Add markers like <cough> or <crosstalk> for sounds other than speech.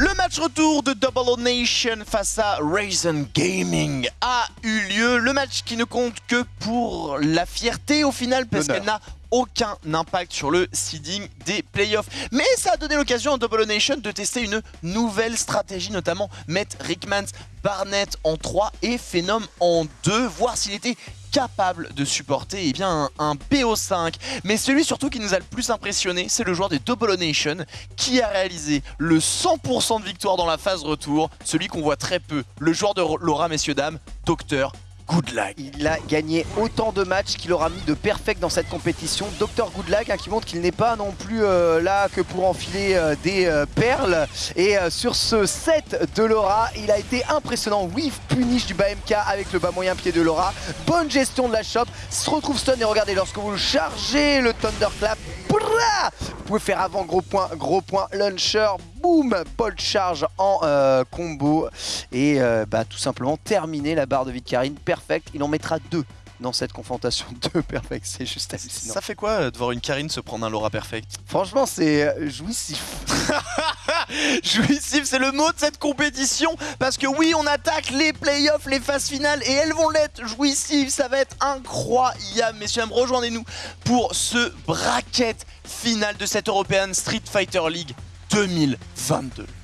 Le match retour de Double Nation face à Raisin Gaming a eu lieu. Le match qui ne compte que pour la fierté au final parce qu'elle n'a aucun impact sur le seeding des playoffs. Mais ça a donné l'occasion à Double Nation de tester une nouvelle stratégie, notamment mettre Rickmans, Barnett en 3 et Phenom en 2, voir s'il était capable de supporter eh bien, un, BO5. Mais celui surtout qui nous a le plus impressionné, c'est le joueur des Double Nation qui a réalisé le 100% de victoire dans la phase retour, celui qu'on voit très peu, le joueur de Laura, messieurs, dames, Docteur Goodlag. Il a gagné autant de matchs qu'il aura mis de perfect dans cette compétition. Dr Goodlag hein, qui montre qu'il n'est pas non plus euh, là que pour enfiler euh, des euh, perles. Et sur ce set de Laura, il a été impressionnant. Whiff punish du BMK avec le bas moyen pied de Laura. Bonne gestion de la shop. Se retrouve stun et regardez lorsque vous chargez le Thunderclap. Vous pouvez faire avant gros point, gros point, launcher, boum, bolt charge en combo. Et bah, tout simplement terminer la barre de vie de Karine. Perfect, il en mettra deux dans cette confrontation <laughs> de Perfect, c'est juste hallucinant. Ça fait quoi euh, de voir une Karine se prendre un Laura Perfect? Franchement, c'est euh, jouissif. <laughs> jouissif, c'est le mot de cette compétition, parce que oui, on attaque les playoffs, les phases finales, et elles vont l'être jouissif, ça va être incroyable. Messieurs, rejoignez-nous pour ce bracket final de cette European Street Fighter League 2022.